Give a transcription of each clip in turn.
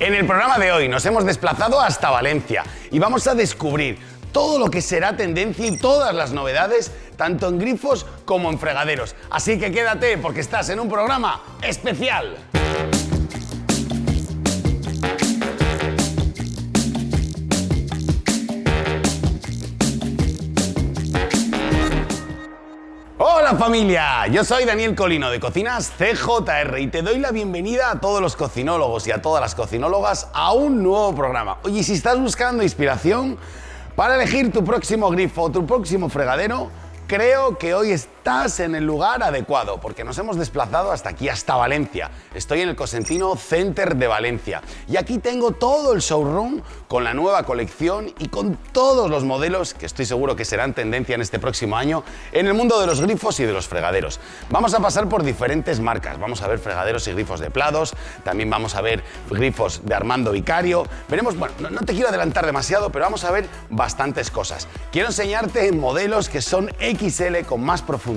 En el programa de hoy nos hemos desplazado hasta Valencia y vamos a descubrir todo lo que será tendencia y todas las novedades, tanto en grifos como en fregaderos. Así que quédate porque estás en un programa especial. Hola familia, yo soy Daniel Colino de Cocinas CJR y te doy la bienvenida a todos los cocinólogos y a todas las cocinólogas a un nuevo programa. Oye, si estás buscando inspiración para elegir tu próximo grifo o tu próximo fregadero, creo que hoy estás en el lugar adecuado, porque nos hemos desplazado hasta aquí, hasta Valencia. Estoy en el Cosentino Center de Valencia y aquí tengo todo el showroom con la nueva colección y con todos los modelos que estoy seguro que serán tendencia en este próximo año en el mundo de los grifos y de los fregaderos. Vamos a pasar por diferentes marcas, vamos a ver fregaderos y grifos de Plados, también vamos a ver grifos de Armando Vicario, veremos, bueno, no, no te quiero adelantar demasiado, pero vamos a ver bastantes cosas. Quiero enseñarte modelos que son XL con más profundidad.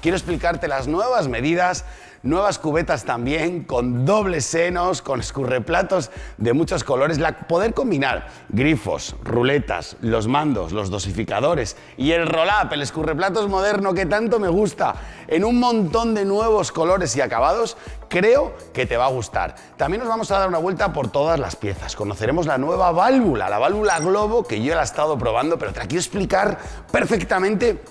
Quiero explicarte las nuevas medidas, nuevas cubetas también, con dobles senos, con escurreplatos de muchos colores. La, poder combinar grifos, ruletas, los mandos, los dosificadores y el roll-up, el escurreplatos moderno que tanto me gusta, en un montón de nuevos colores y acabados, creo que te va a gustar. También nos vamos a dar una vuelta por todas las piezas. Conoceremos la nueva válvula, la válvula Globo, que yo la he estado probando, pero te la quiero explicar perfectamente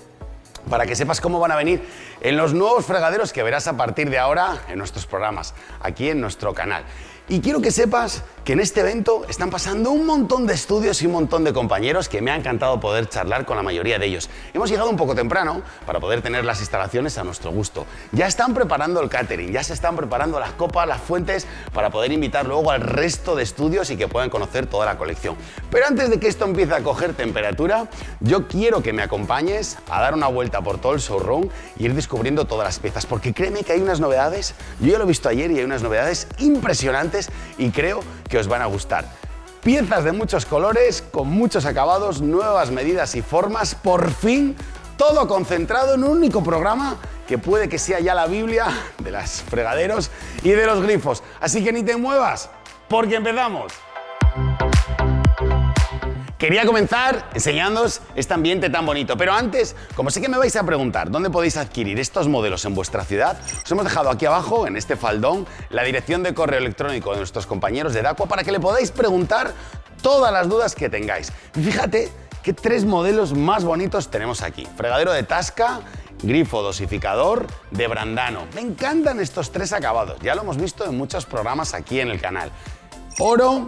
para que sepas cómo van a venir en los nuevos fregaderos que verás a partir de ahora en nuestros programas, aquí en nuestro canal. Y quiero que sepas que en este evento están pasando un montón de estudios y un montón de compañeros que me ha encantado poder charlar con la mayoría de ellos. Hemos llegado un poco temprano para poder tener las instalaciones a nuestro gusto. Ya están preparando el catering, ya se están preparando las copas, las fuentes para poder invitar luego al resto de estudios y que puedan conocer toda la colección. Pero antes de que esto empiece a coger temperatura, yo quiero que me acompañes a dar una vuelta por todo el showroom y ir descubriendo todas las piezas, porque créeme que hay unas novedades, yo ya lo he visto ayer y hay unas novedades impresionantes y creo que os van a gustar. Piezas de muchos colores, con muchos acabados, nuevas medidas y formas, por fin todo concentrado en un único programa que puede que sea ya la Biblia de las fregaderos y de los grifos. Así que ni te muevas, porque empezamos. Quería comenzar enseñándoos este ambiente tan bonito, pero antes, como sé que me vais a preguntar dónde podéis adquirir estos modelos en vuestra ciudad, os hemos dejado aquí abajo, en este faldón, la dirección de correo electrónico de nuestros compañeros de Dacua para que le podáis preguntar todas las dudas que tengáis. fíjate qué tres modelos más bonitos tenemos aquí. Fregadero de Tasca, grifo dosificador de Brandano. Me encantan estos tres acabados, ya lo hemos visto en muchos programas aquí en el canal. Oro,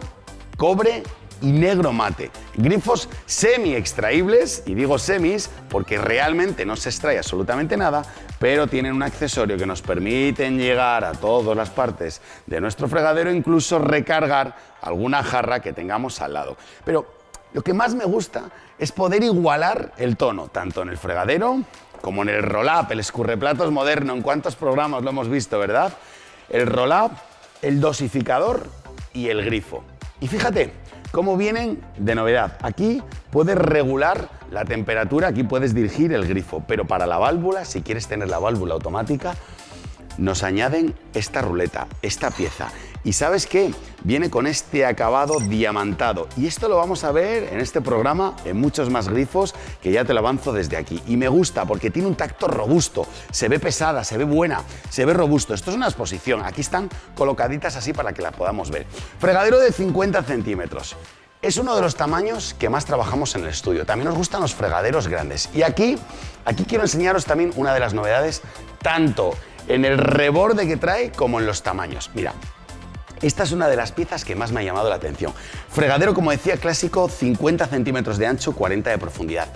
cobre y negro mate. Grifos semi extraíbles, y digo semis porque realmente no se extrae absolutamente nada, pero tienen un accesorio que nos permiten llegar a todas las partes de nuestro fregadero, incluso recargar alguna jarra que tengamos al lado. Pero lo que más me gusta es poder igualar el tono, tanto en el fregadero como en el roll-up, el escurreplatos moderno. ¿En cuántos programas lo hemos visto, verdad? El roll-up, el dosificador y el grifo. Y fíjate, cómo vienen de novedad. Aquí puedes regular la temperatura, aquí puedes dirigir el grifo, pero para la válvula, si quieres tener la válvula automática, nos añaden esta ruleta, esta pieza. Y sabes qué? Viene con este acabado diamantado. Y esto lo vamos a ver en este programa en muchos más grifos que ya te lo avanzo desde aquí. Y me gusta porque tiene un tacto robusto. Se ve pesada, se ve buena, se ve robusto. Esto es una exposición. Aquí están colocaditas así para que la podamos ver. Fregadero de 50 centímetros. Es uno de los tamaños que más trabajamos en el estudio. También nos gustan los fregaderos grandes. Y aquí, aquí quiero enseñaros también una de las novedades, tanto en el reborde que trae como en los tamaños. Mira, esta es una de las piezas que más me ha llamado la atención. Fregadero, como decía, clásico, 50 centímetros de ancho, 40 de profundidad.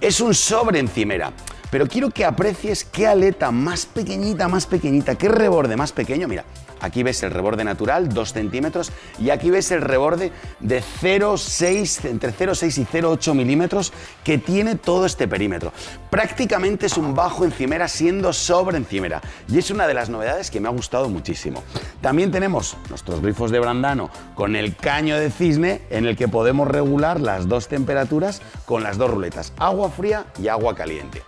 Es un sobre encimera, pero quiero que aprecies qué aleta más pequeñita, más pequeñita, qué reborde más pequeño. Mira, Aquí ves el reborde natural, 2 centímetros, y aquí ves el reborde de 0,6, entre 0,6 y 0,8 milímetros que tiene todo este perímetro. Prácticamente es un bajo encimera siendo sobre encimera, y es una de las novedades que me ha gustado muchísimo. También tenemos nuestros grifos de Brandano con el caño de cisne en el que podemos regular las dos temperaturas con las dos ruletas, agua fría y agua caliente.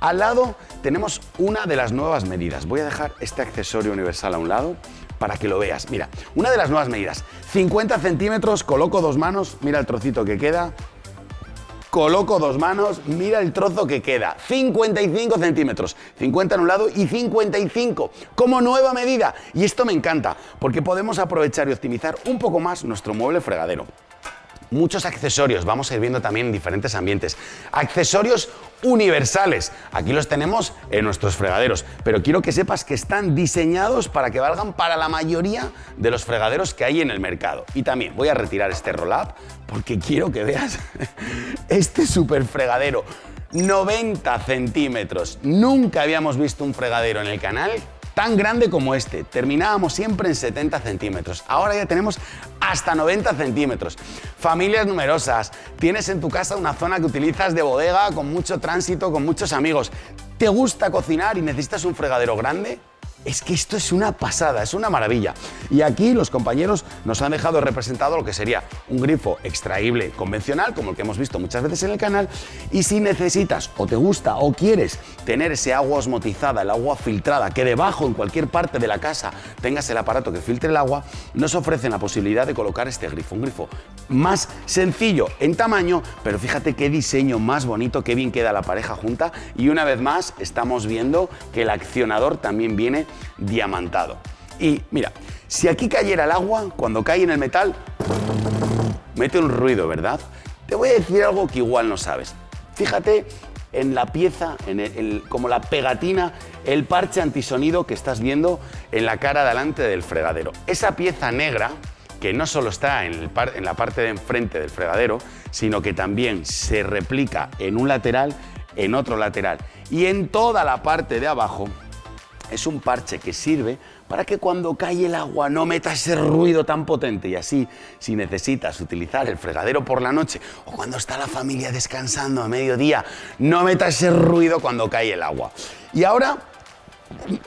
Al lado tenemos una de las nuevas medidas. Voy a dejar este accesorio universal a un lado para que lo veas. Mira, una de las nuevas medidas, 50 centímetros, coloco dos manos, mira el trocito que queda, coloco dos manos, mira el trozo que queda, 55 centímetros, 50 en un lado y 55 como nueva medida. Y esto me encanta, porque podemos aprovechar y optimizar un poco más nuestro mueble fregadero muchos accesorios, vamos a ir viendo también en diferentes ambientes. Accesorios universales, aquí los tenemos en nuestros fregaderos, pero quiero que sepas que están diseñados para que valgan para la mayoría de los fregaderos que hay en el mercado. Y también voy a retirar este roll-up porque quiero que veas este super fregadero. 90 centímetros. Nunca habíamos visto un fregadero en el canal tan grande como este. Terminábamos siempre en 70 centímetros. Ahora ya tenemos hasta 90 centímetros. Familias numerosas. Tienes en tu casa una zona que utilizas de bodega con mucho tránsito, con muchos amigos. ¿Te gusta cocinar y necesitas un fregadero grande? Es que esto es una pasada, es una maravilla. Y aquí los compañeros nos han dejado representado lo que sería un grifo extraíble convencional, como el que hemos visto muchas veces en el canal. Y si necesitas o te gusta o quieres tener ese agua osmotizada, el agua filtrada, que debajo en cualquier parte de la casa tengas el aparato que filtre el agua, nos ofrecen la posibilidad de colocar este grifo. Un grifo más sencillo en tamaño, pero fíjate qué diseño más bonito, qué bien queda la pareja junta. Y una vez más estamos viendo que el accionador también viene diamantado. Y mira, si aquí cayera el agua, cuando cae en el metal, mete un ruido, ¿verdad? Te voy a decir algo que igual no sabes. Fíjate en la pieza, en como la pegatina, el parche antisonido que estás viendo en la cara delante del fregadero. Esa pieza negra, que no solo está en, en la parte de enfrente del fregadero, sino que también se replica en un lateral, en otro lateral y en toda la parte de abajo, es un parche que sirve para que cuando cae el agua no meta ese ruido tan potente y así, si necesitas utilizar el fregadero por la noche o cuando está la familia descansando a mediodía, no meta ese ruido cuando cae el agua. Y ahora,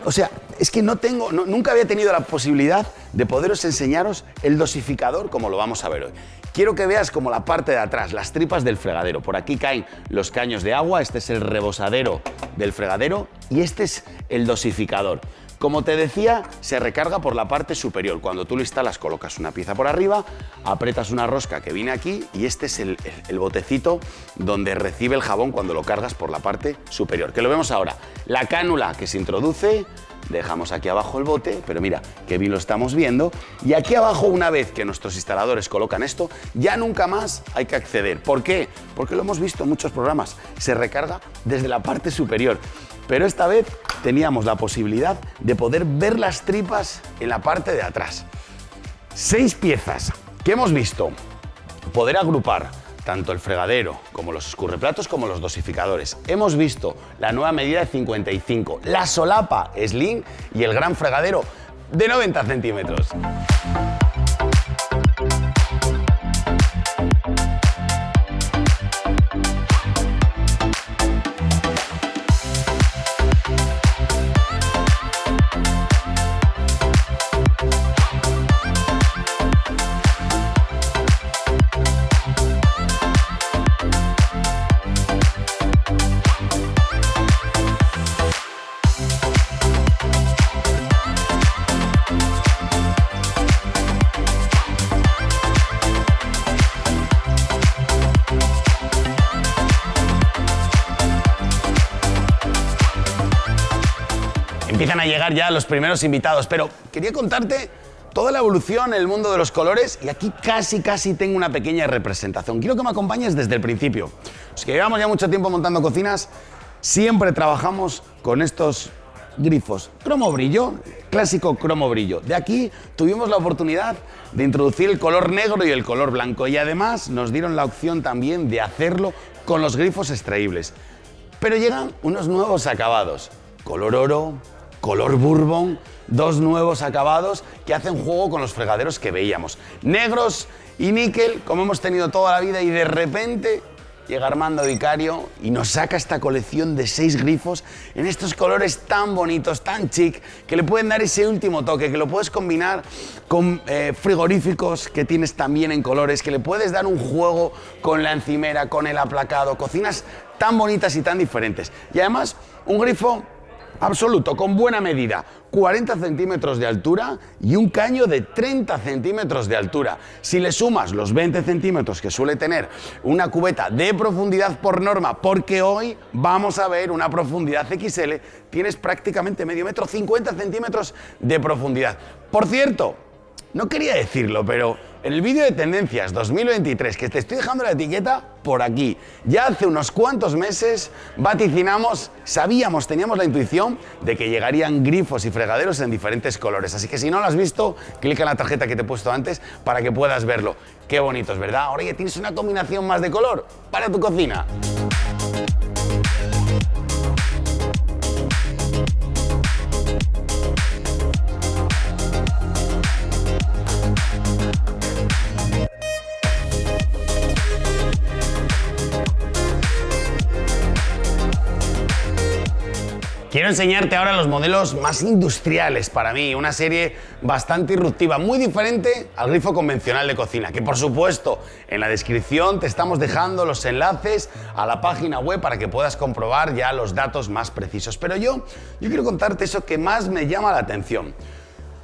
o sea, es que no tengo, nunca había tenido la posibilidad de poderos enseñaros el dosificador como lo vamos a ver hoy. Quiero que veas como la parte de atrás, las tripas del fregadero. Por aquí caen los caños de agua, este es el rebosadero del fregadero y este es el dosificador. Como te decía, se recarga por la parte superior. Cuando tú lo instalas, colocas una pieza por arriba, apretas una rosca que viene aquí y este es el, el, botecito donde recibe el jabón cuando lo cargas por la parte superior. Que lo vemos ahora. La cánula que se introduce, dejamos aquí abajo el bote, pero mira, qué bien lo estamos viendo. Y aquí abajo, una vez que nuestros instaladores colocan esto, ya nunca más hay que acceder. ¿Por qué? Porque lo hemos visto en muchos programas. Se recarga desde la parte superior. Pero esta vez teníamos la posibilidad de poder ver las tripas en la parte de atrás. Seis piezas que hemos visto. Poder agrupar tanto el fregadero como los escurreplatos como los dosificadores. Hemos visto la nueva medida de 55, la solapa Slim y el gran fregadero de 90 centímetros. Empiezan a llegar ya los primeros invitados, pero quería contarte toda la evolución en el mundo de los colores y aquí casi, casi tengo una pequeña representación. Quiero que me acompañes desde el principio. Los que llevamos ya mucho tiempo montando cocinas, siempre trabajamos con estos grifos. Cromo brillo, clásico cromo brillo. De aquí tuvimos la oportunidad de introducir el color negro y el color blanco y además nos dieron la opción también de hacerlo con los grifos extraíbles. Pero llegan unos nuevos acabados. Color oro, color bourbon, dos nuevos acabados que hacen juego con los fregaderos que veíamos. Negros y níquel, como hemos tenido toda la vida, y de repente llega Armando Vicario y nos saca esta colección de seis grifos en estos colores tan bonitos, tan chic, que le pueden dar ese último toque, que lo puedes combinar con eh, frigoríficos que tienes también en colores, que le puedes dar un juego con la encimera, con el aplacado, cocinas tan bonitas y tan diferentes. Y además, un grifo absoluto, con buena medida. 40 centímetros de altura y un caño de 30 centímetros de altura. Si le sumas los 20 centímetros que suele tener una cubeta de profundidad por norma, porque hoy vamos a ver una profundidad XL, tienes prácticamente medio metro, 50 centímetros de profundidad. Por cierto, no quería decirlo, pero en el vídeo de tendencias 2023, que te estoy dejando la etiqueta por aquí, ya hace unos cuantos meses vaticinamos, sabíamos, teníamos la intuición de que llegarían grifos y fregaderos en diferentes colores. Así que si no lo has visto, clica en la tarjeta que te he puesto antes para que puedas verlo. Qué bonitos, ¿verdad? Ahora ya tienes una combinación más de color para tu cocina. Quiero enseñarte ahora los modelos más industriales para mí, una serie bastante irruptiva, muy diferente al grifo convencional de cocina, que por supuesto en la descripción te estamos dejando los enlaces a la página web para que puedas comprobar ya los datos más precisos. Pero yo, yo quiero contarte eso que más me llama la atención.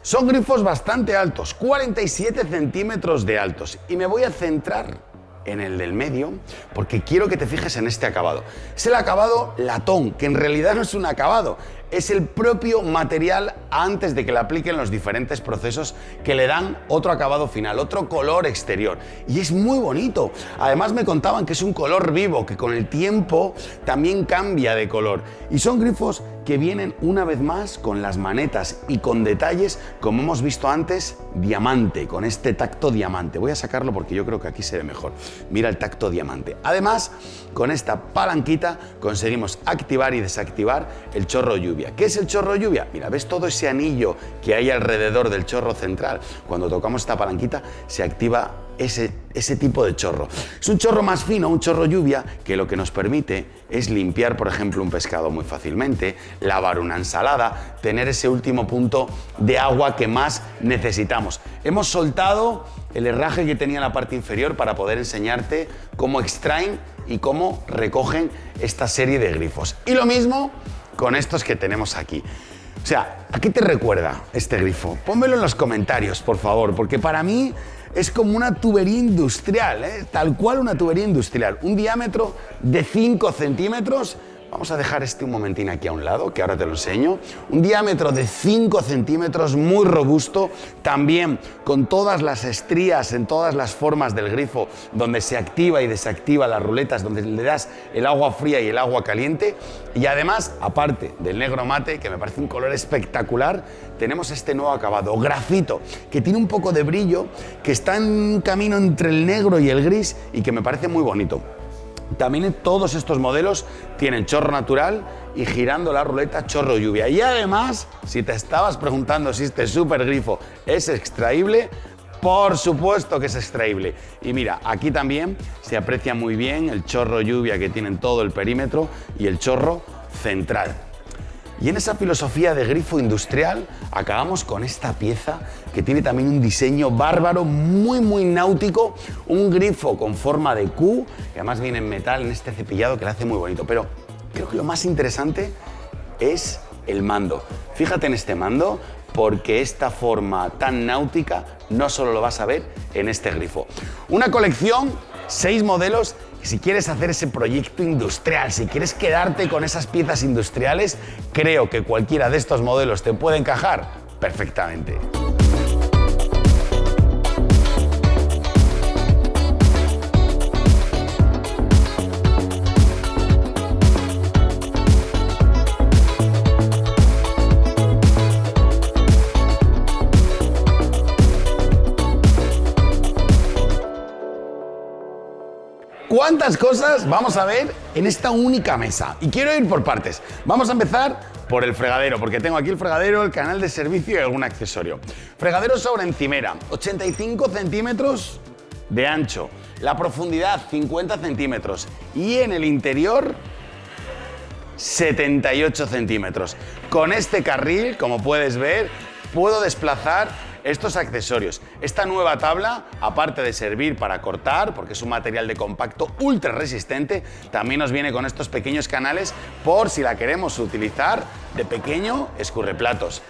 Son grifos bastante altos, 47 centímetros de altos, y me voy a centrar en el del medio porque quiero que te fijes en este acabado. Es el acabado latón, que en realidad no es un acabado, es el propio material antes de que le apliquen los diferentes procesos que le dan otro acabado final, otro color exterior. Y es muy bonito. Además me contaban que es un color vivo, que con el tiempo también cambia de color. Y son grifos que vienen una vez más con las manetas y con detalles, como hemos visto antes, diamante, con este tacto diamante. Voy a sacarlo porque yo creo que aquí se ve mejor. Mira el tacto diamante. Además, con esta palanquita conseguimos activar y desactivar el chorro lluvia. ¿Qué es el chorro lluvia? Mira, ¿ves todo ese anillo que hay alrededor del chorro central? Cuando tocamos esta palanquita se activa ese, ese tipo de chorro. Es un chorro más fino, un chorro lluvia, que lo que nos permite es limpiar, por ejemplo, un pescado muy fácilmente, lavar una ensalada, tener ese último punto de agua que más necesitamos. Hemos soltado el herraje que tenía en la parte inferior para poder enseñarte cómo extraen y cómo recogen esta serie de grifos. Y lo mismo con estos que tenemos aquí. O sea, ¿a qué te recuerda este grifo? Pónmelo en los comentarios, por favor, porque para mí es como una tubería industrial, ¿eh? tal cual una tubería industrial. Un diámetro de 5 centímetros Vamos a dejar este un momentín aquí a un lado, que ahora te lo enseño. Un diámetro de 5 centímetros, muy robusto, también con todas las estrías en todas las formas del grifo, donde se activa y desactiva las ruletas, donde le das el agua fría y el agua caliente. Y además, aparte del negro mate, que me parece un color espectacular, tenemos este nuevo acabado, grafito, que tiene un poco de brillo, que está en camino entre el negro y el gris y que me parece muy bonito. También todos estos modelos tienen chorro natural y girando la ruleta chorro lluvia. Y además, si te estabas preguntando si este super grifo es extraíble, por supuesto que es extraíble. Y mira, aquí también se aprecia muy bien el chorro lluvia que tiene en todo el perímetro y el chorro central. Y en esa filosofía de grifo industrial acabamos con esta pieza que tiene también un diseño bárbaro, muy muy náutico, un grifo con forma de Q, que además viene en metal en este cepillado que le hace muy bonito. Pero creo que lo más interesante es el mando. Fíjate en este mando porque esta forma tan náutica no solo lo vas a ver en este grifo. Una colección, seis modelos si quieres hacer ese proyecto industrial, si quieres quedarte con esas piezas industriales, creo que cualquiera de estos modelos te puede encajar perfectamente. ¿Cuántas cosas vamos a ver en esta única mesa? Y quiero ir por partes. Vamos a empezar por el fregadero, porque tengo aquí el fregadero, el canal de servicio y algún accesorio. Fregadero sobre encimera, 85 centímetros de ancho. La profundidad, 50 centímetros. Y en el interior, 78 centímetros. Con este carril, como puedes ver, puedo desplazar estos accesorios. Esta nueva tabla, aparte de servir para cortar, porque es un material de compacto ultra resistente, también nos viene con estos pequeños canales por si la queremos utilizar de pequeño escurreplatos.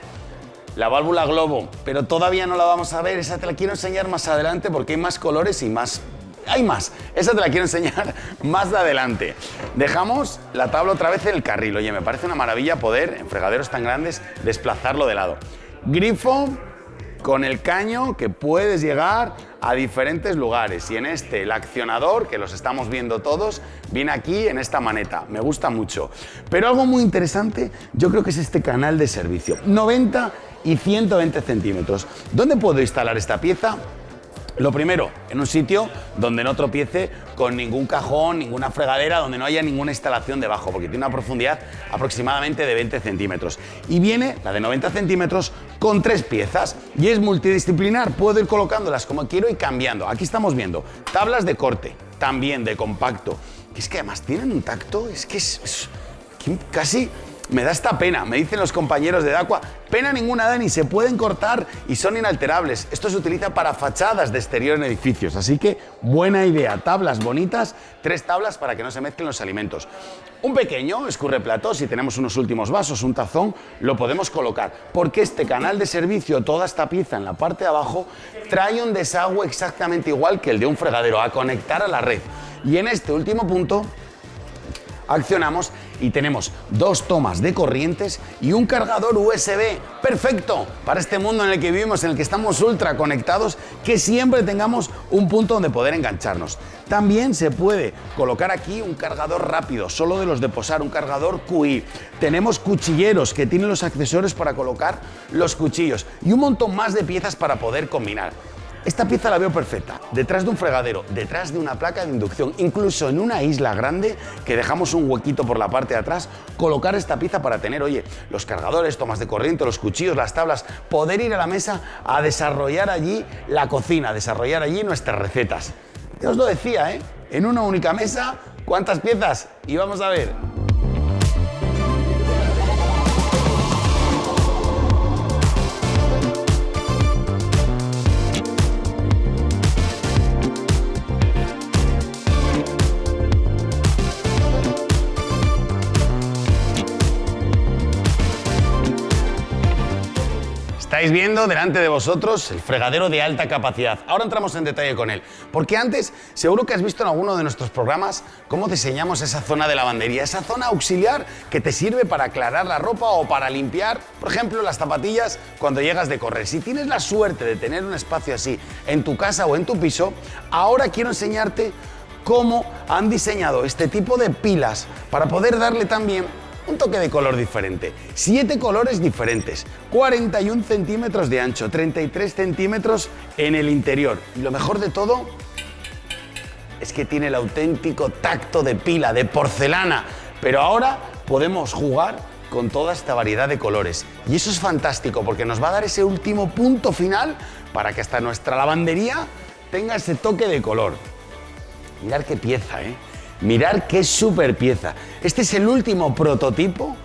La válvula globo, pero todavía no la vamos a ver, esa te la quiero enseñar más adelante porque hay más colores y más hay más. Esa te la quiero enseñar más de adelante. Dejamos la tabla otra vez en el carril. Oye, me parece una maravilla poder, en fregaderos tan grandes, desplazarlo de lado. Grifo con el caño que puedes llegar a diferentes lugares. Y en este, el accionador, que los estamos viendo todos, viene aquí en esta maneta. Me gusta mucho. Pero algo muy interesante, yo creo que es este canal de servicio. 90 y 120 centímetros. ¿Dónde puedo instalar esta pieza? Lo primero, en un sitio donde no tropiece con ningún cajón, ninguna fregadera, donde no haya ninguna instalación debajo, porque tiene una profundidad aproximadamente de 20 centímetros. Y viene, la de 90 centímetros, con tres piezas y es multidisciplinar. Puedo ir colocándolas como quiero y cambiando. Aquí estamos viendo tablas de corte, también de compacto. Es que además tienen un tacto, es que es, casi me da esta pena, me dicen los compañeros de Dacua, pena ninguna Dani, se pueden cortar y son inalterables. Esto se utiliza para fachadas de exterior en edificios, así que buena idea, tablas bonitas, tres tablas para que no se mezclen los alimentos. Un pequeño escurreplato, si tenemos unos últimos vasos, un tazón, lo podemos colocar, porque este canal de servicio, toda esta pieza en la parte de abajo, trae un desagüe exactamente igual que el de un fregadero, a conectar a la red. Y en este último punto accionamos y tenemos dos tomas de corrientes y un cargador USB. Perfecto para este mundo en el que vivimos, en el que estamos ultra conectados, que siempre tengamos un punto donde poder engancharnos. También se puede colocar aquí un cargador rápido, solo de los de posar, un cargador QI. Tenemos cuchilleros que tienen los accesorios para colocar los cuchillos y un montón más de piezas para poder combinar. Esta pieza la veo perfecta, detrás de un fregadero, detrás de una placa de inducción, incluso en una isla grande que dejamos un huequito por la parte de atrás, colocar esta pieza para tener, oye, los cargadores, tomas de corriente, los cuchillos, las tablas, poder ir a la mesa a desarrollar allí la cocina, desarrollar allí nuestras recetas. Ya os lo decía, ¿eh? En una única mesa, ¿cuántas piezas? Y vamos a ver. Estáis viendo delante de vosotros el fregadero de alta capacidad. Ahora entramos en detalle con él, porque antes seguro que has visto en alguno de nuestros programas cómo diseñamos esa zona de lavandería, esa zona auxiliar que te sirve para aclarar la ropa o para limpiar, por ejemplo, las zapatillas cuando llegas de correr. Si tienes la suerte de tener un espacio así en tu casa o en tu piso, ahora quiero enseñarte cómo han diseñado este tipo de pilas para poder darle también un toque de color diferente. Siete colores diferentes, 41 centímetros de ancho, 33 centímetros en el interior. Y lo mejor de todo es que tiene el auténtico tacto de pila, de porcelana. Pero ahora podemos jugar con toda esta variedad de colores. Y eso es fantástico porque nos va a dar ese último punto final para que hasta nuestra lavandería tenga ese toque de color. Mirad qué pieza, ¿eh? Mirar qué super pieza. Este es el último prototipo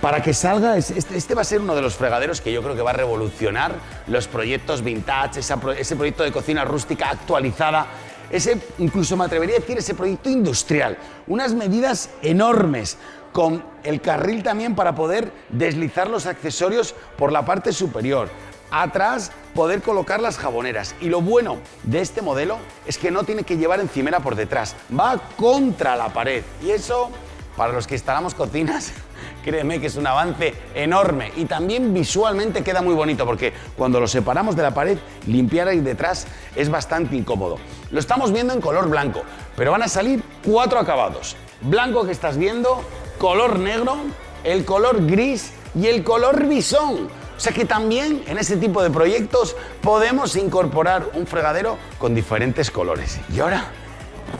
para que salga, este, este, va a ser uno de los fregaderos que yo creo que va a revolucionar los proyectos vintage, ese proyecto de cocina rústica actualizada, ese, incluso me atrevería a decir, ese proyecto industrial. Unas medidas enormes, con el carril también para poder deslizar los accesorios por la parte superior atrás poder colocar las jaboneras. Y lo bueno de este modelo es que no tiene que llevar encimera por detrás, va contra la pared. Y eso, para los que instalamos cocinas, créeme que es un avance enorme. Y también visualmente queda muy bonito porque cuando lo separamos de la pared, limpiar ahí detrás es bastante incómodo. Lo estamos viendo en color blanco, pero van a salir cuatro acabados. Blanco que estás viendo, color negro, el color gris y el color bisón. O sea que también en ese tipo de proyectos podemos incorporar un fregadero con diferentes colores. Y ahora,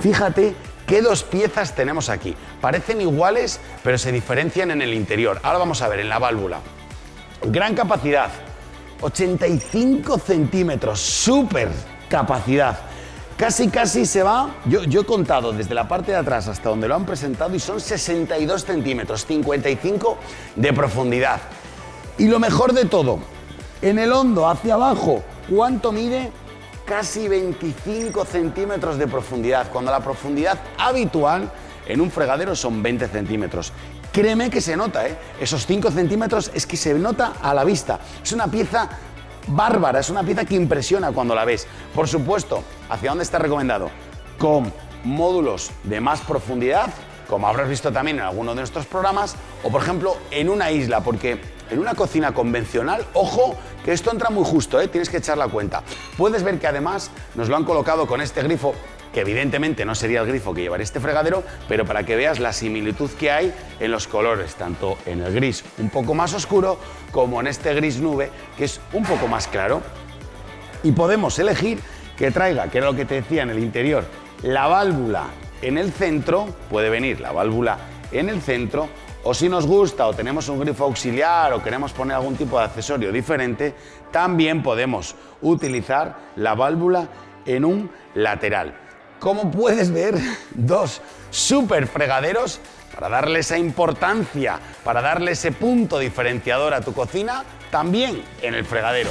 fíjate qué dos piezas tenemos aquí. Parecen iguales, pero se diferencian en el interior. Ahora vamos a ver en la válvula. Gran capacidad, 85 centímetros, súper capacidad. Casi, casi se va, yo, yo, he contado desde la parte de atrás hasta donde lo han presentado y son 62 centímetros, 55 de profundidad. Y lo mejor de todo, En el hondo, hacia abajo, ¿cuánto mide? Casi 25 centímetros de profundidad, cuando la profundidad habitual en un fregadero son 20 centímetros. Créeme que se nota, ¿eh? Esos 5 centímetros es que se nota a la vista. Es una pieza bárbara, es una pieza que impresiona cuando la ves. Por supuesto, ¿hacia dónde está recomendado? Con módulos de más profundidad, como habrás visto también en alguno de nuestros programas, o por ejemplo en una isla, porque en una cocina convencional, ojo, que esto entra muy justo, ¿eh? tienes que echar la cuenta. Puedes ver que además nos lo han colocado con este grifo que evidentemente no sería el grifo que llevaría este fregadero, pero para que veas la similitud que hay en los colores, tanto en el gris un poco más oscuro como en este gris nube, que es un poco más claro. Y podemos elegir que traiga, que era lo que te decía en el interior, la válvula en el centro, puede venir la válvula en el centro, o si nos gusta o tenemos un grifo auxiliar o queremos poner algún tipo de accesorio diferente, también podemos utilizar la válvula en un lateral. Como puedes ver, dos super fregaderos para darle esa importancia, para darle ese punto diferenciador a tu cocina, también en el fregadero.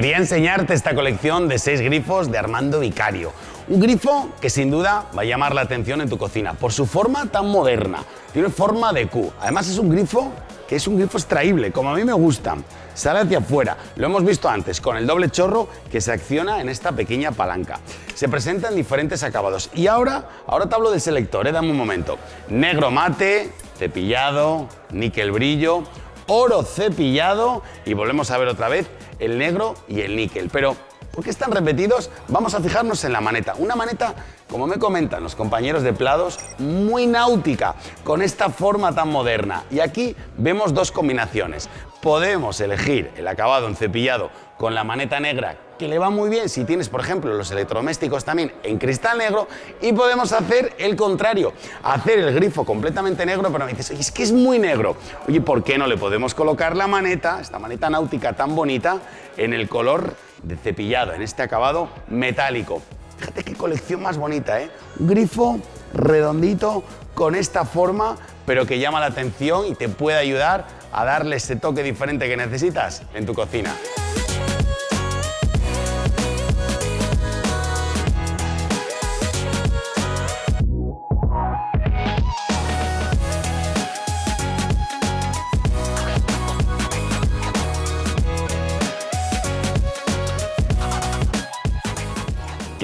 Quería enseñarte esta colección de seis grifos de Armando Vicario. Un grifo que sin duda va a llamar la atención en tu cocina por su forma tan moderna. Tiene forma de Q. Además es un grifo que es un grifo extraíble, como a mí me gusta. Sale hacia afuera. Lo hemos visto antes con el doble chorro que se acciona en esta pequeña palanca. Se presenta en diferentes acabados. Y ahora, ahora te hablo del selector, ¿eh? dame un momento. Negro mate, cepillado, níquel brillo, oro cepillado y volvemos a ver otra vez el negro y el níquel. Pero, ¿por qué están repetidos? Vamos a fijarnos en la maneta. Una maneta, como me comentan los compañeros de Plados, muy náutica, con esta forma tan moderna. Y aquí vemos dos combinaciones. Podemos elegir el acabado en cepillado con la maneta negra que le va muy bien si tienes, por ejemplo, los electrodomésticos también en cristal negro y podemos hacer el contrario, hacer el grifo completamente negro, pero me dices, es que es muy negro. Oye, ¿por qué no le podemos colocar la maneta, esta maneta náutica tan bonita, en el color de cepillado, en este acabado metálico? Fíjate qué colección más bonita, ¿eh? Un grifo redondito con esta forma, pero que llama la atención y te puede ayudar a darle ese toque diferente que necesitas en tu cocina.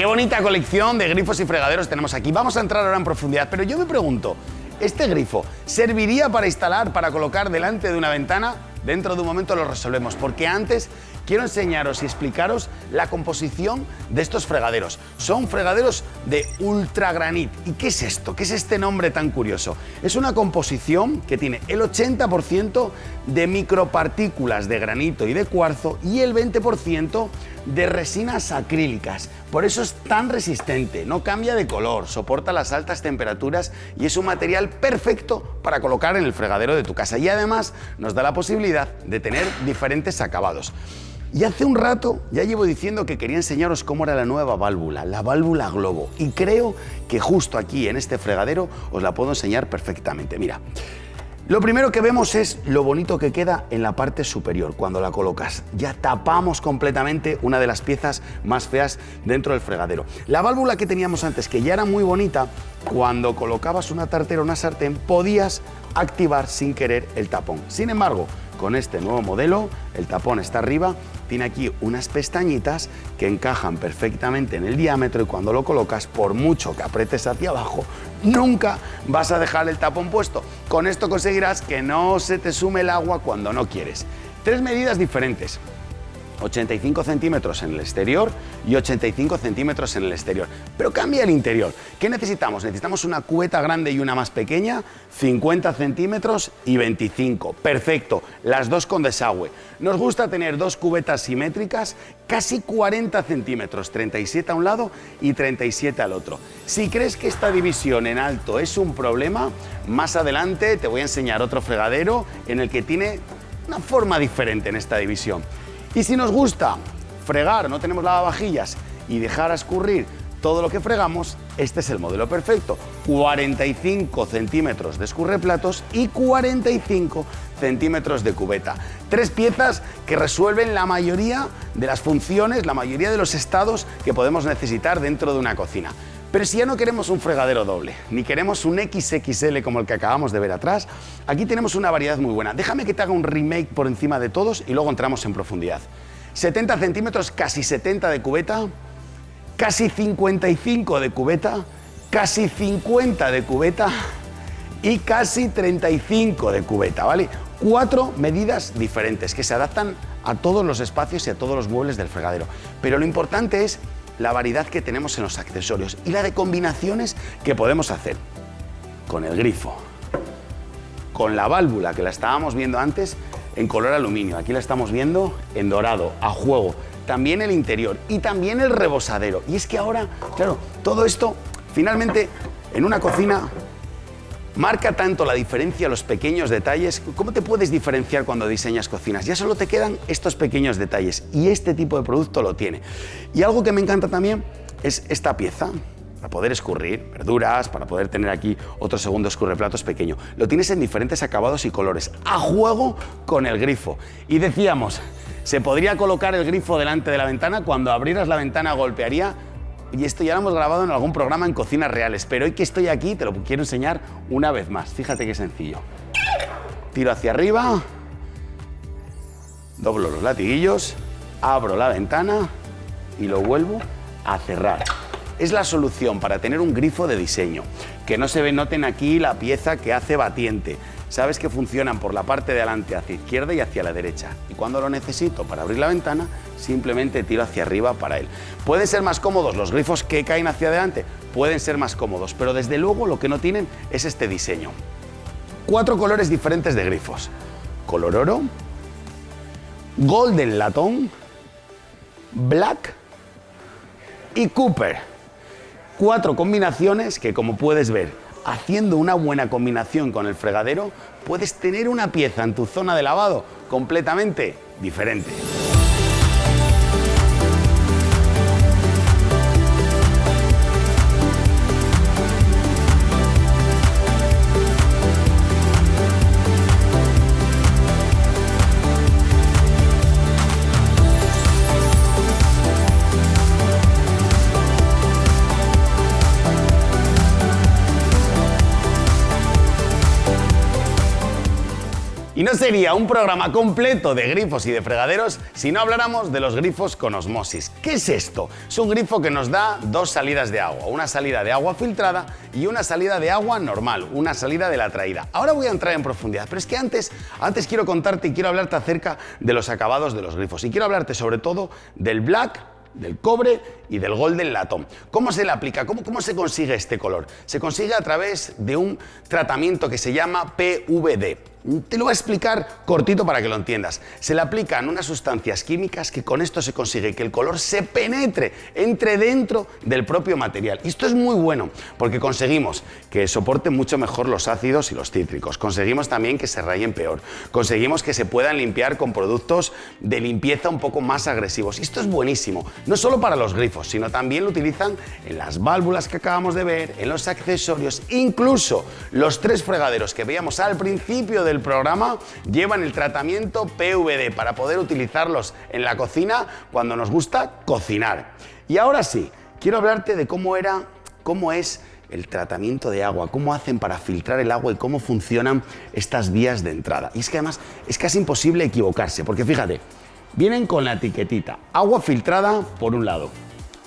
Bonita colección de grifos y fregaderos tenemos aquí. Vamos a entrar ahora en profundidad, pero yo me pregunto, ¿este grifo serviría para instalar, para colocar delante de una ventana? Dentro de un momento lo resolvemos, porque antes quiero enseñaros y explicaros la composición de estos fregaderos. Son fregaderos de ultragranit. ¿Y qué es esto? ¿Qué es este nombre tan curioso? Es una composición que tiene el 80% de micropartículas de granito y de cuarzo y el 20% de resinas acrílicas. Por eso es tan resistente, no cambia de color, soporta las altas temperaturas y es un material perfecto para colocar en el fregadero de tu casa. Y además nos da la posibilidad de tener diferentes acabados. Y hace un rato ya llevo diciendo que quería enseñaros cómo era la nueva válvula, la válvula globo. Y creo que justo aquí, en este fregadero, os la puedo enseñar perfectamente. Mira, lo primero que vemos es lo bonito que queda en la parte superior cuando la colocas. Ya tapamos completamente una de las piezas más feas dentro del fregadero. La válvula que teníamos antes, que ya era muy bonita, cuando colocabas una tartera o una sartén podías activar sin querer el tapón. Sin embargo, con este nuevo modelo, el tapón está arriba, tiene aquí unas pestañitas que encajan perfectamente en el diámetro y cuando lo colocas, por mucho que apretes hacia abajo, nunca vas a dejar el tapón puesto. Con esto conseguirás que no se te sume el agua cuando no quieres. Tres medidas diferentes. 85 centímetros en el exterior y 85 centímetros en el exterior. Pero cambia el interior. ¿Qué necesitamos? Necesitamos una cubeta grande y una más pequeña, 50 centímetros y 25. Perfecto, las dos con desagüe. Nos gusta tener dos cubetas simétricas, casi 40 centímetros, 37 a un lado y 37 al otro. Si crees que esta división en alto es un problema, más adelante te voy a enseñar otro fregadero en el que tiene una forma diferente en esta división. Y si nos gusta fregar, no tenemos lavavajillas y dejar a escurrir todo lo que fregamos, este es el modelo perfecto. 45 centímetros de escurreplatos y 45 centímetros de cubeta. Tres piezas que resuelven la mayoría de las funciones, la mayoría de los estados que podemos necesitar dentro de una cocina. Pero si ya no queremos un fregadero doble, ni queremos un XXL como el que acabamos de ver atrás, aquí tenemos una variedad muy buena. Déjame que te haga un remake por encima de todos y luego entramos en profundidad. 70 centímetros, casi 70 de cubeta, casi 55 de cubeta, casi 50 de cubeta y casi 35 de cubeta, ¿vale? Cuatro medidas diferentes que se adaptan a todos los espacios y a todos los muebles del fregadero. Pero lo importante es la variedad que tenemos en los accesorios y la de combinaciones que podemos hacer. Con el grifo, con la válvula que la estábamos viendo antes en color aluminio, aquí la estamos viendo en dorado, a juego, también el interior y también el rebosadero. Y es que ahora, claro, todo esto finalmente en una cocina Marca tanto la diferencia los pequeños detalles. ¿Cómo te puedes diferenciar cuando diseñas cocinas? Ya solo te quedan estos pequeños detalles y este tipo de producto lo tiene. Y algo que me encanta también es esta pieza para poder escurrir verduras, para poder tener aquí otro segundo escurreplatos pequeño. Lo tienes en diferentes acabados y colores, a juego con el grifo. Y decíamos, se podría colocar el grifo delante de la ventana, cuando abrieras la ventana golpearía y esto ya lo hemos grabado en algún programa en cocinas reales, pero hoy que estoy aquí te lo quiero enseñar una vez más. Fíjate qué sencillo. Tiro hacia arriba, doblo los latiguillos, abro la ventana y lo vuelvo a cerrar. Es la solución para tener un grifo de diseño. Que no se noten aquí la pieza que hace batiente sabes que funcionan por la parte de adelante hacia izquierda y hacia la derecha. Y cuando lo necesito para abrir la ventana, simplemente tiro hacia arriba para él. ¿Pueden ser más cómodos los grifos que caen hacia adelante? Pueden ser más cómodos, pero desde luego lo que no tienen es este diseño. Cuatro colores diferentes de grifos. Color oro, golden latón, black y cooper. Cuatro combinaciones que como puedes ver haciendo una buena combinación con el fregadero, puedes tener una pieza en tu zona de lavado completamente diferente. No sería un programa completo de grifos y de fregaderos si no habláramos de los grifos con osmosis. ¿Qué es esto? Es un grifo que nos da dos salidas de agua, una salida de agua filtrada y una salida de agua normal, una salida de la traída. Ahora voy a entrar en profundidad, pero es que antes, antes quiero contarte y quiero hablarte acerca de los acabados de los grifos y quiero hablarte sobre todo del black del cobre y del golden latón. ¿Cómo se le aplica? ¿Cómo, ¿Cómo se consigue este color? Se consigue a través de un tratamiento que se llama PVD. Te lo voy a explicar cortito para que lo entiendas. Se le aplican unas sustancias químicas que con esto se consigue que el color se penetre, entre dentro del propio material. Y esto es muy bueno porque conseguimos que soporte mucho mejor los ácidos y los cítricos. Conseguimos también que se rayen peor. Conseguimos que se puedan limpiar con productos de limpieza un poco más agresivos. Y esto es buenísimo, no solo para los grifos, sino también lo utilizan en las válvulas que acabamos de ver, en los accesorios, incluso los tres fregaderos que veíamos al principio del programa llevan el tratamiento PVD para poder utilizarlos en la cocina cuando nos gusta cocinar. Y ahora sí, quiero hablarte de cómo era, cómo es el tratamiento de agua, cómo hacen para filtrar el agua y cómo funcionan estas vías de entrada. Y es que además es casi imposible equivocarse, porque fíjate, vienen con la etiquetita, agua filtrada por un lado,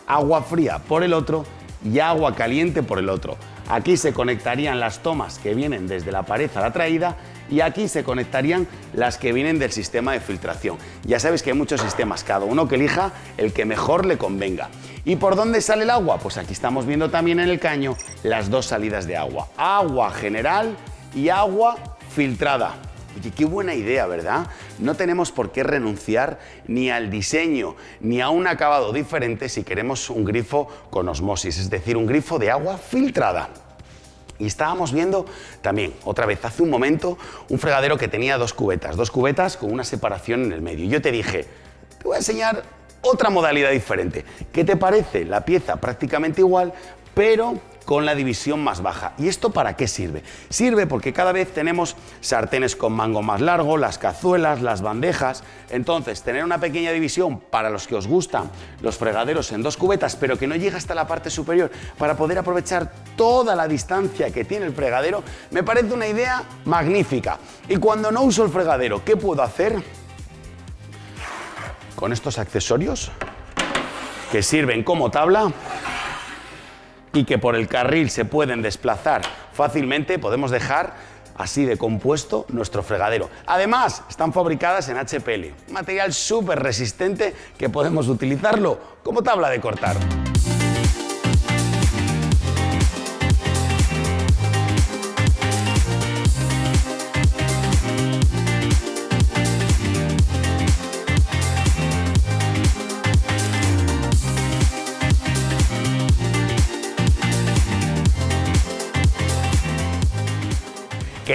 agua fría por el otro y agua caliente por el otro. Aquí se conectarían las tomas que vienen desde la pared a la traída y aquí se conectarían las que vienen del sistema de filtración. Ya sabéis que hay muchos sistemas, cada uno que elija el que mejor le convenga. ¿Y por dónde sale el agua? Pues aquí estamos viendo también en el caño las dos salidas de agua. Agua general y agua filtrada. Oye, qué buena idea, ¿verdad? No tenemos por qué renunciar ni al diseño ni a un acabado diferente si queremos un grifo con osmosis, es decir, un grifo de agua filtrada. Y estábamos viendo también, otra vez, hace un momento, un fregadero que tenía dos cubetas, dos cubetas con una separación en el medio. Yo te dije, te voy a enseñar otra modalidad diferente. ¿Qué te parece? La pieza prácticamente igual, pero con la división más baja. ¿Y esto para qué sirve? Sirve porque cada vez tenemos sartenes con mango más largo, las cazuelas, las bandejas. Entonces, tener una pequeña división para los que os gustan los fregaderos en dos cubetas, pero que no llega hasta la parte superior, para poder aprovechar toda la distancia que tiene el fregadero, me parece una idea magnífica. Y cuando no uso el fregadero, ¿qué puedo hacer? Con estos accesorios que sirven como tabla, y que por el carril se pueden desplazar fácilmente, podemos dejar así de compuesto nuestro fregadero. Además, están fabricadas en HPL, material súper resistente que podemos utilizarlo como tabla de cortar.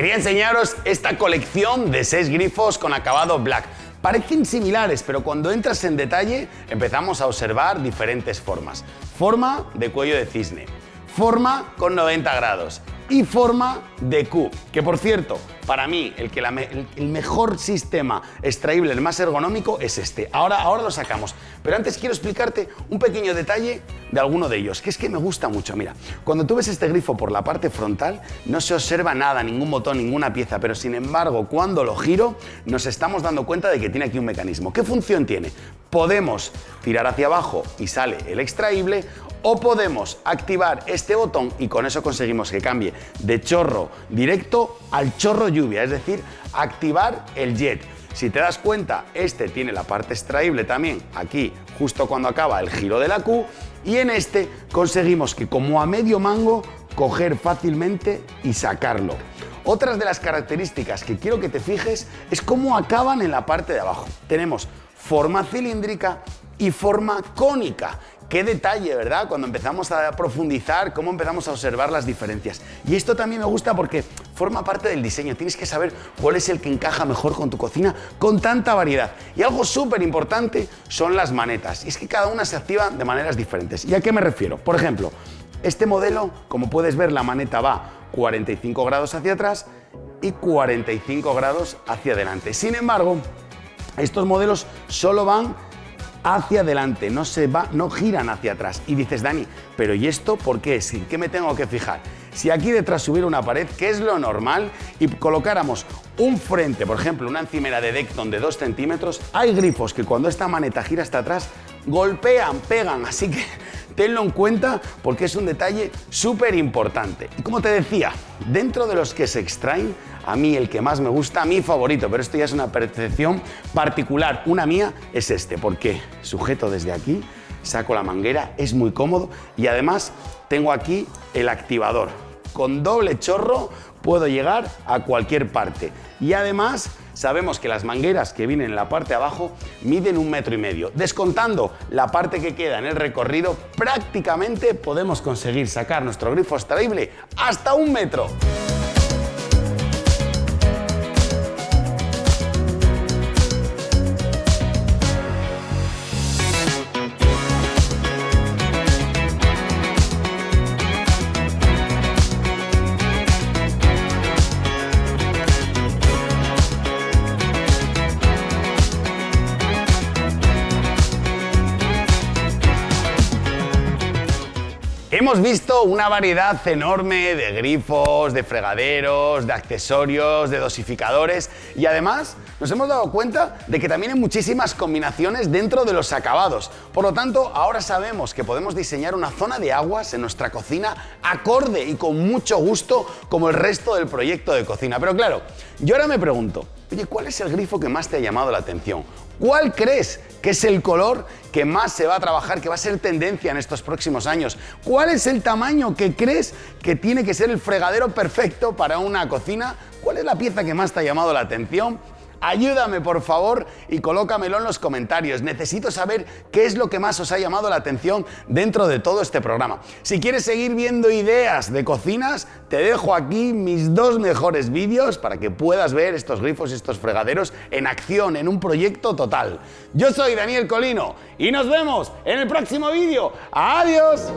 Quería enseñaros esta colección de seis grifos con acabado black. Parecen similares, pero cuando entras en detalle empezamos a observar diferentes formas. Forma de cuello de cisne, forma con 90 grados, y forma de Q. Que por cierto, para mí el, que el, mejor sistema extraíble, el más ergonómico, es este. Ahora, ahora lo sacamos. Pero antes quiero explicarte un pequeño detalle de alguno de ellos, que es que me gusta mucho. Mira, cuando tú ves este grifo por la parte frontal, no se observa nada, ningún botón, ninguna pieza, pero sin embargo, cuando lo giro, nos estamos dando cuenta de que tiene aquí un mecanismo. ¿Qué función tiene? Podemos tirar hacia abajo y sale el extraíble o podemos activar este botón y con eso conseguimos que cambie de chorro directo al chorro lluvia, es decir, activar el jet. Si te das cuenta, este tiene la parte extraíble también aquí, justo cuando acaba el giro de la Q, y en este conseguimos que como a medio mango, coger fácilmente y sacarlo. Otras de las características que quiero que te fijes es cómo acaban en la parte de abajo. Tenemos forma cilíndrica y forma cónica. Qué detalle, ¿verdad? Cuando empezamos a profundizar, cómo empezamos a observar las diferencias. Y esto también me gusta porque forma parte del diseño. Tienes que saber cuál es el que encaja mejor con tu cocina con tanta variedad. Y algo súper importante son las manetas. Y es que cada una se activa de maneras diferentes. ¿Y a qué me refiero? Por ejemplo, este modelo, como puedes ver, la maneta va 45 grados hacia atrás y 45 grados hacia adelante. Sin embargo, estos modelos solo van hacia adelante, no se va, no giran hacia atrás. Y dices, Dani, pero ¿y esto por qué? ¿Qué me tengo que fijar? Si aquí detrás hubiera una pared, que es lo normal, y colocáramos un frente, por ejemplo, una encimera de Decton de 2 centímetros, hay grifos que cuando esta maneta gira hasta atrás, golpean, pegan, así que tenlo en cuenta porque es un detalle súper importante. Y como te decía, dentro de los que se extraen, a mí el que más me gusta, mi favorito, pero esto ya es una percepción particular, una mía, es este, porque sujeto desde aquí, saco la manguera, es muy cómodo y además tengo aquí el activador. Con doble chorro puedo llegar a cualquier parte. Y además sabemos que las mangueras que vienen en la parte de abajo miden un metro y medio. Descontando la parte que queda en el recorrido, prácticamente podemos conseguir sacar nuestro grifo extraíble hasta un metro. Hemos visto una variedad enorme de grifos, de fregaderos, de accesorios, de dosificadores y además nos hemos dado cuenta de que también hay muchísimas combinaciones dentro de los acabados. Por lo tanto, ahora sabemos que podemos diseñar una zona de aguas en nuestra cocina acorde y con mucho gusto como el resto del proyecto de cocina. Pero claro, yo ahora me pregunto, oye, ¿cuál es el grifo que más te ha llamado la atención? ¿Cuál crees que es el color que más se va a trabajar, que va a ser tendencia en estos próximos años? ¿Cuál es el tamaño que crees que tiene que ser el fregadero perfecto para una cocina? ¿Cuál es la pieza que más te ha llamado la atención? Ayúdame por favor y colócamelo en los comentarios. Necesito saber qué es lo que más os ha llamado la atención dentro de todo este programa. Si quieres seguir viendo ideas de cocinas, te dejo aquí mis dos mejores vídeos para que puedas ver estos grifos y estos fregaderos en acción, en un proyecto total. Yo soy Daniel Colino y nos vemos en el próximo vídeo. ¡Adiós!